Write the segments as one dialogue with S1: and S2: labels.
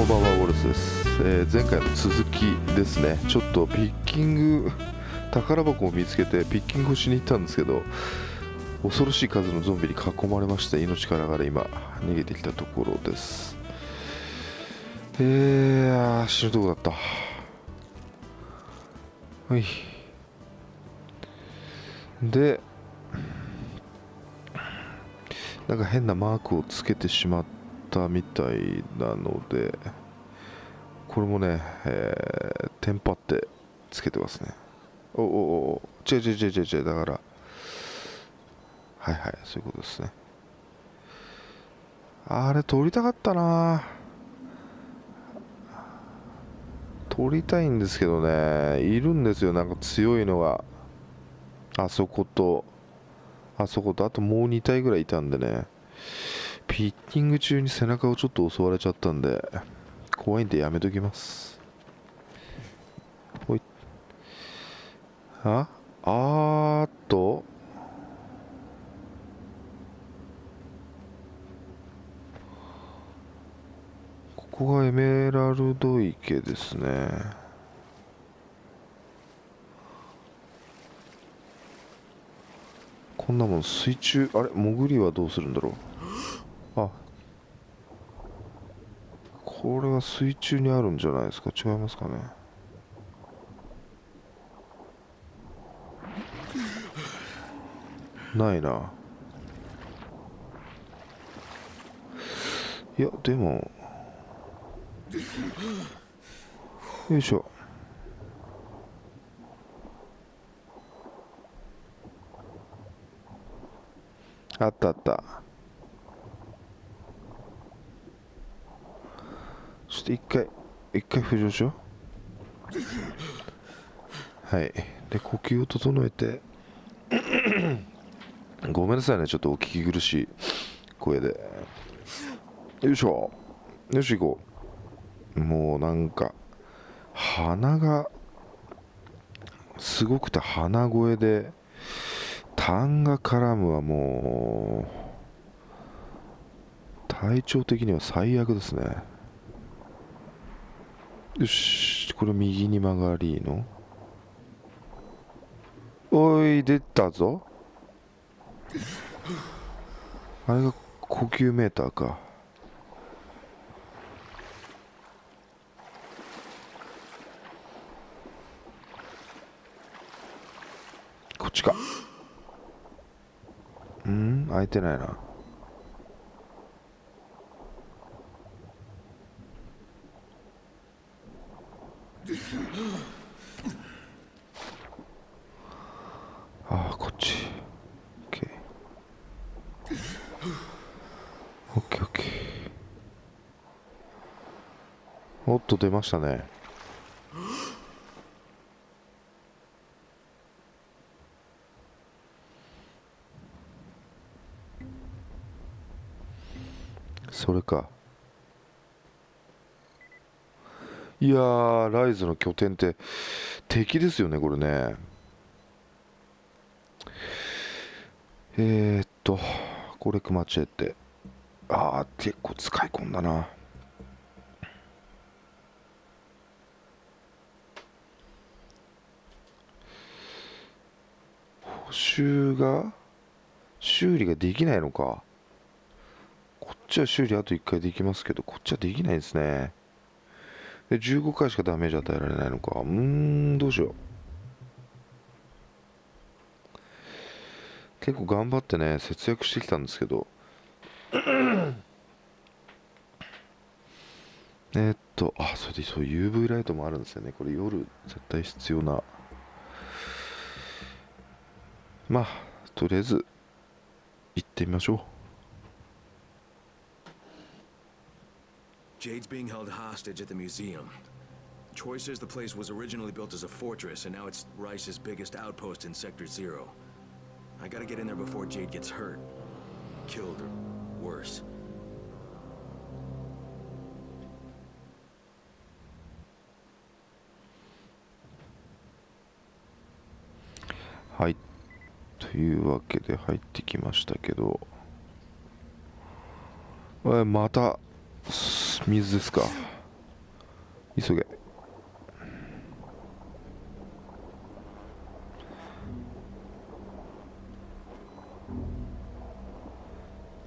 S1: こんばんはウォルスです、えー前回の続きですね。ちょっとピッキング 宝箱を見つけてピッキングをしに行ったんですけど恐ろしい数のゾンビに囲まれまして命からがら今逃げてきたところです。えー、あー死ぬとこだった。はい。でなんか変なマークをつけてしまってたみたいなのでこれもね、えーテンパってつけてますね。おおおお違う違う違う違う違うだからはいはいそういうことですね。あれ撮りたかったな。撮りたいんですけどね。いるんですよなんか強いのが。あそことあそことあともう2体ぐらいいたんでね。ピッキング中に背中をちょっと襲われちゃったんで怖いんでやめときます。ほい。ああーっと。ここがエメラルド池ですね。こんなもん水中あれ潜りはどうするんだろう？あ。これは水中にあるんじゃないですか？違いますかね？ないな。いやでも。よいしょ。あったあった。ょっと一回一回浮上しよう。はい。で呼吸を整えて。ごめんなさいね。ちょっとお聞き苦しい声で。よいしょ。よし行こう。もうなんか鼻がすごくて鼻声で痰が絡むはもう体調的には最悪ですね。よしこれ右に曲がりの。おい出たぞ。あれが呼吸メーターか。こっちか。うん？開いてないなああこっち OK OKOK おっと出ましたね。それか。いやーライズの拠点って敵ですよねこれね。えー、っとこれクマチェって。ああ結構使い込んだな。補修が修理ができないのか。こっちは修理あと1回できますけどこっちはできないですね。で15回しかダメージ与えられないのか。うーんどうしよう。結構頑張ってね節約してきたんですけど。えっとあそれでそう UV ライトもあるんですよね。これ夜絶対必要なまあとりあえず行ってみましょう
S2: Jade's being held hostage at the museum. Troy says the place was originally built as a fortress, and now it's Rice's biggest outpost in Sector Zero. I gotta get in there before Jade gets hurt. Killed or worse.
S1: はいというわけで入ってきましたけど。また水ですか？急げ。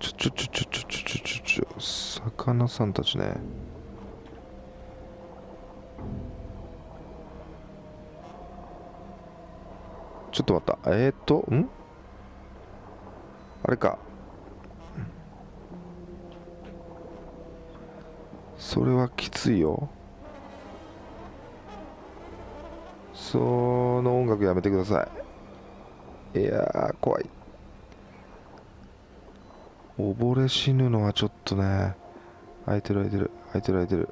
S1: ちょちょちょちょちょちょちょ魚さんたちねちょっと待った。えー、っとん？あれか。それはきついよ。その音楽やめてください。いや怖い。溺れ死ぬのはちょっとね。開いてる開いてる。開いてる開いてる。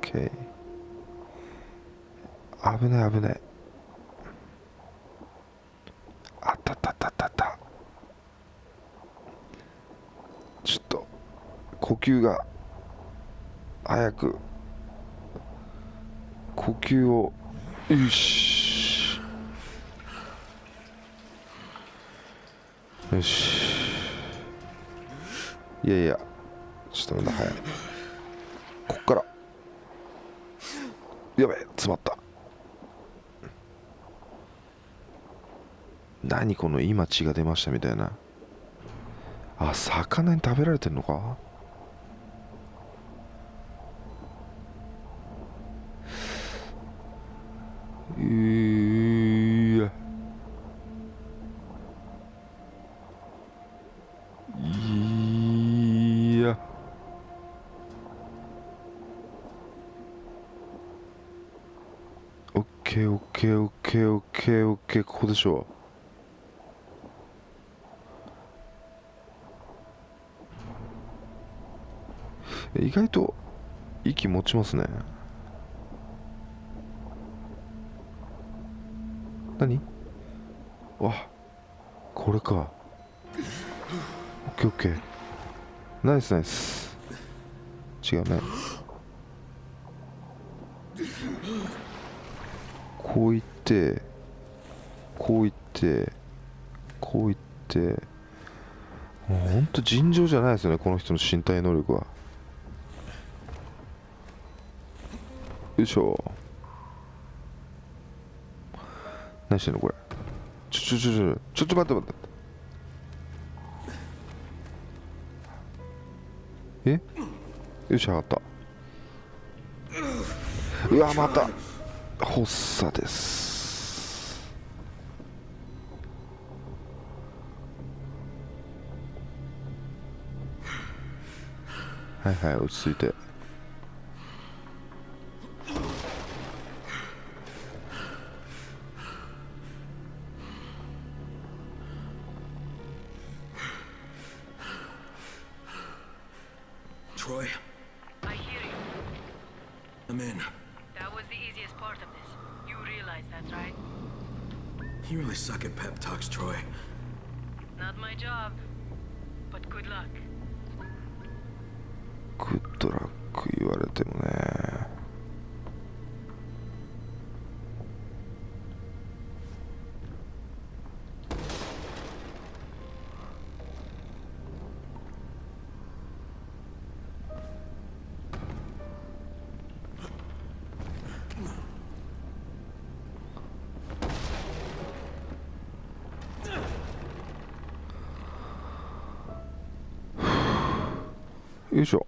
S1: OK 危ない危ないあったったったったったちょっと呼吸が早く呼吸をよし。よし。いやいやちょっとまだ早い。こっから。やべえ詰まった。何この今血が出ましたみたいな。あ魚に食べられてんのか？いやいやオッケーオッケーオッケーオッケーオッケーここでしょ。う意外と息持ちますね。何？わこれか。オッケーオッケー。ナイスナイス。違うね。こういってこういってこういって。もうほんと尋常じゃないですよねこの人の身体能力は。よいしょ。何してんのこれ。ちょちょちょちょちょっと待って待って。え？よし上がった。うわまた。発作です。はいはい落ち着いて。
S2: I'm in.
S3: That was the easiest part of this. You realize that, right?
S2: You really suck at pep talks, Troy.
S3: Not my job, but good luck.
S1: Good luck, you are. よいしょ。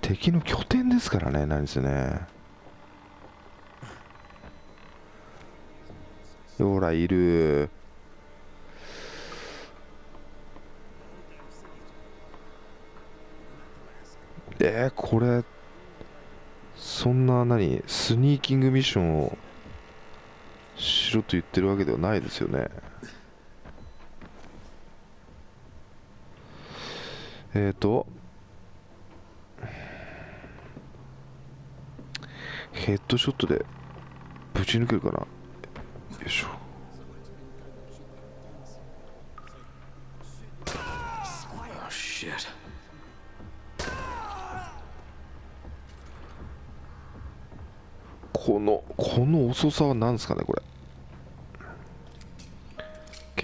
S1: 敵の拠点ですからね何せね。ほらいる。えー、これそんな何？スニーキングミッションをしろと言ってるわけではないですよね。えっ、ー、とヘッドショットでぶち抜けるかな？よいしょ。このこの遅さは何ですかねこれ。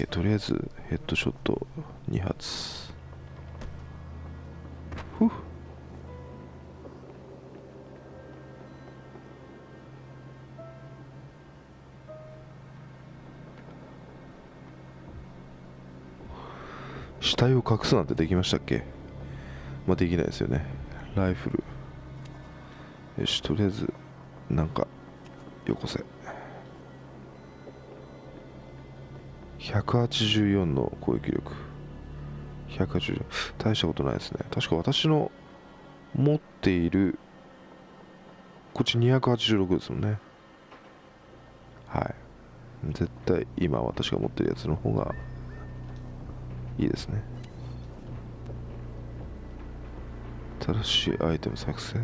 S1: とりあえずヘッドショット2発。ふっ死体を隠すなんてできましたっけ？まあできないですよね。ライフル。よしとりあえずなんかよこせ。184の攻撃力。180大したことないですね。確か私の持っているこっち286ですもんね。はい。絶対今私が持ってるやつの方がいいですね。新しいアイテム作成。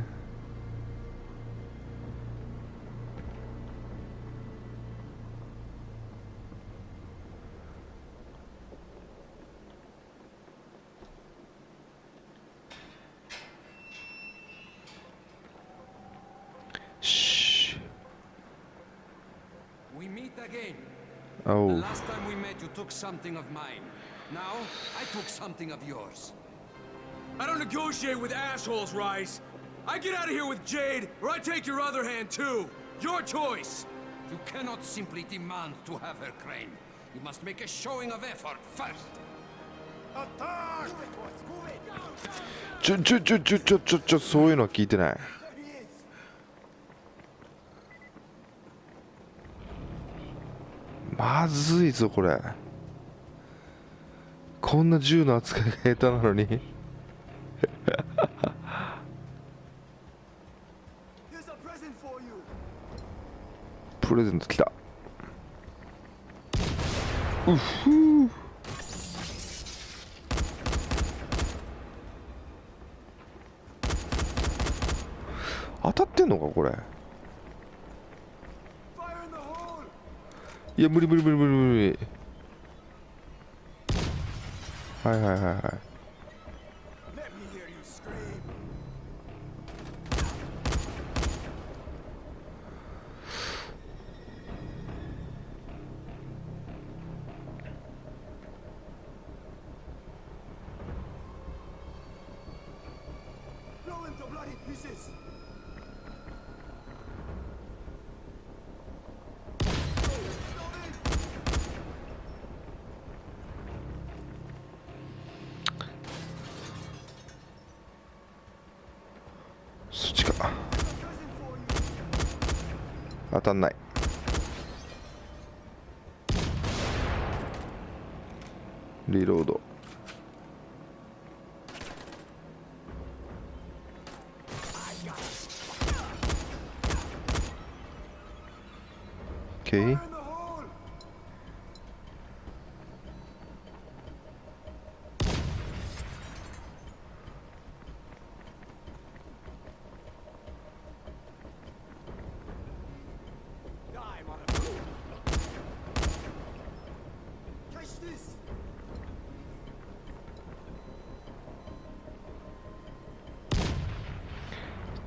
S4: again.
S1: あお
S4: The
S1: う
S4: last time we met, you took something of mine. Now, I took something of yours.
S2: I don't negotiate with assholes, Rice. I get out of here with Jade, or I take your other hand too. Your choice.
S4: You cannot simply demand to have her crane. You must make a showing of effort first.
S1: ちょちょちょちょちょちょちょそういうのは聞いてない まずいぞこれ。こんな銃の扱いが下手なのに。プレゼント来た。うふー当たってんのかこれ
S5: Fire in the hole.
S1: いや無理無理無理無理無理はいはいはいはいたんないリロード
S5: オッケー。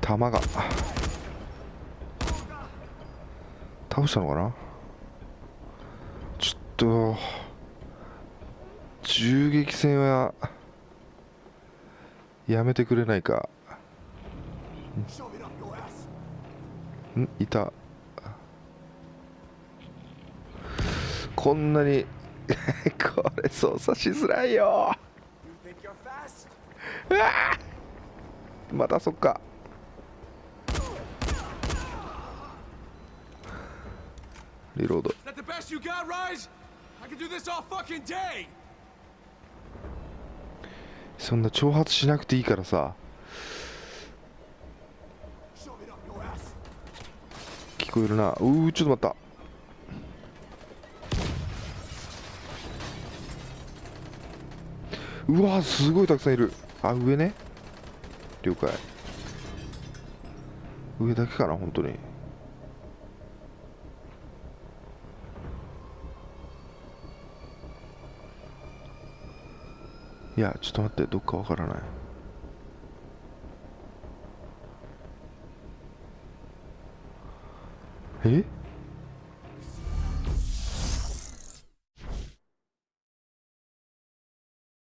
S1: 弾が。倒したのかな？ちょっと銃撃戦はやめてくれないか。ん？いた。こんなに これ操作しづらいよ。
S5: You think you're fast?
S1: またそっか。リロード。そんな挑発しなくていいからさ。聞こえるな。うーちょっと待った。うわすごいたくさんいる。あ上ね。了解。上だけかな本当に。いやちょっと待ってどっかわからない。え？